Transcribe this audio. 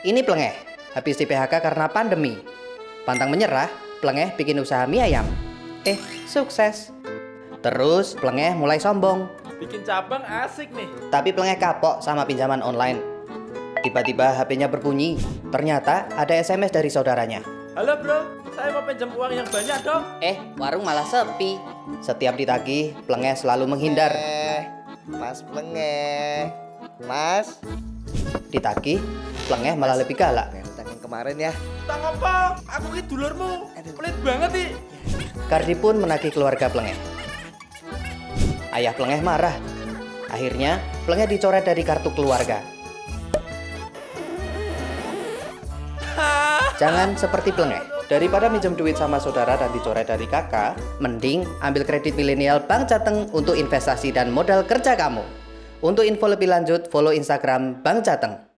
Ini Plengeh, habis di PHK karena pandemi. Pantang menyerah, Plengeh bikin usaha mie ayam. Eh, sukses. Terus Plengeh mulai sombong, Bikin cabang asik nih. tapi Plengeh kapok sama pinjaman online. Tiba-tiba HP-nya berbunyi. Ternyata ada SMS dari saudaranya. Halo bro, saya mau pinjam uang yang banyak dong. Eh, warung malah sepi. Setiap ditagih, Plengeh selalu menghindar. Eh, Mas Plengeh. Mas, Ditagih, Plengeh malah lebih galak. kayak utang yang kemarin ya. Tang apa? Aku ki dulurmu. Pelit banget nih. Kardi pun menagih keluarga Plengeh. Ayah Plengeh marah. Akhirnya, Plengeh dicoret dari kartu keluarga. Jangan seperti Plengeh. Daripada minjem duit sama saudara dan dicoret dari kakak, mending ambil kredit milenial Bank Jateng untuk investasi dan modal kerja kamu. Untuk info lebih lanjut, follow Instagram Bank Jateng.